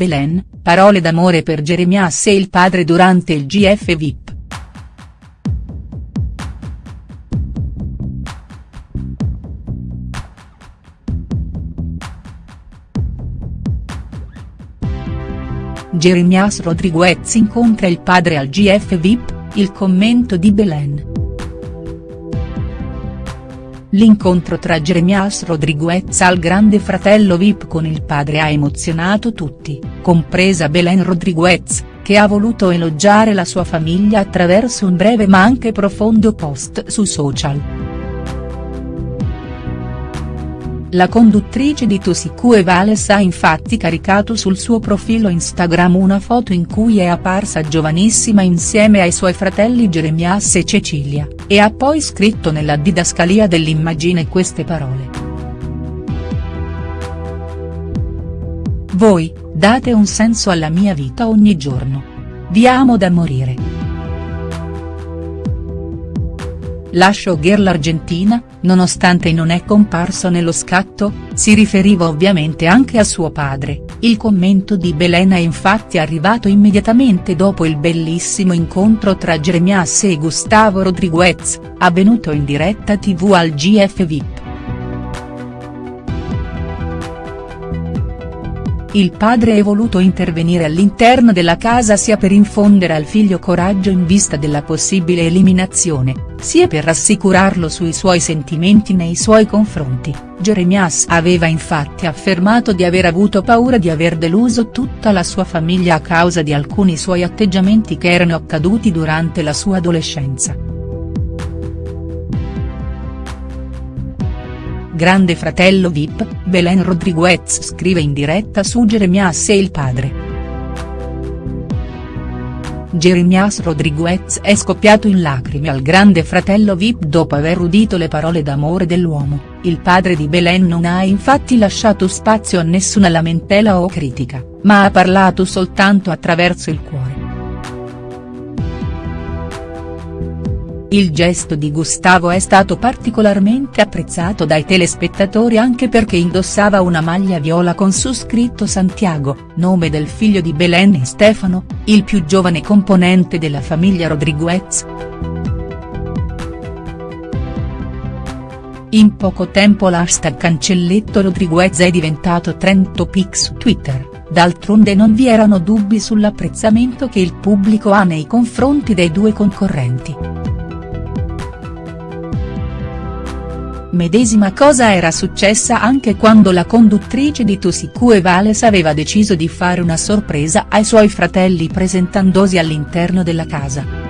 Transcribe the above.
Belen, parole d'amore per Jeremias e il padre durante il GF VIP. Jeremias Rodriguez incontra il padre al GF VIP, il commento di Belen. L'incontro tra Jeremias Rodriguez al grande fratello VIP con il padre ha emozionato tutti, compresa Belen Rodriguez, che ha voluto elogiare la sua famiglia attraverso un breve ma anche profondo post su social. La conduttrice di Tosicue Vales ha infatti caricato sul suo profilo Instagram una foto in cui è apparsa giovanissima insieme ai suoi fratelli Jeremias e Cecilia, e ha poi scritto nella didascalia dell'immagine queste parole. Voi, date un senso alla mia vita ogni giorno. Vi amo da morire. La showgirl argentina, nonostante non è comparso nello scatto, si riferiva ovviamente anche a suo padre, il commento di Belen è infatti arrivato immediatamente dopo il bellissimo incontro tra Jeremias e Gustavo Rodriguez, avvenuto in diretta tv al GF VIP. Il padre è voluto intervenire all'interno della casa sia per infondere al figlio coraggio in vista della possibile eliminazione, sia per rassicurarlo sui suoi sentimenti nei suoi confronti, Jeremias aveva infatti affermato di aver avuto paura di aver deluso tutta la sua famiglia a causa di alcuni suoi atteggiamenti che erano accaduti durante la sua adolescenza. Grande fratello Vip, Belen Rodriguez scrive in diretta su Jeremias e il padre. Jeremias Rodriguez è scoppiato in lacrime al grande fratello Vip dopo aver udito le parole d'amore dell'uomo, il padre di Belen non ha infatti lasciato spazio a nessuna lamentela o critica, ma ha parlato soltanto attraverso il cuore. Il gesto di Gustavo è stato particolarmente apprezzato dai telespettatori anche perché indossava una maglia viola con su scritto Santiago, nome del figlio di Belen e Stefano, il più giovane componente della famiglia Rodriguez. In poco tempo l'hashtag Cancelletto Rodriguez è diventato trend topic su Twitter, d'altronde non vi erano dubbi sull'apprezzamento che il pubblico ha nei confronti dei due concorrenti. Medesima cosa era successa anche quando la conduttrice di Tosicue Vales aveva deciso di fare una sorpresa ai suoi fratelli presentandosi all'interno della casa.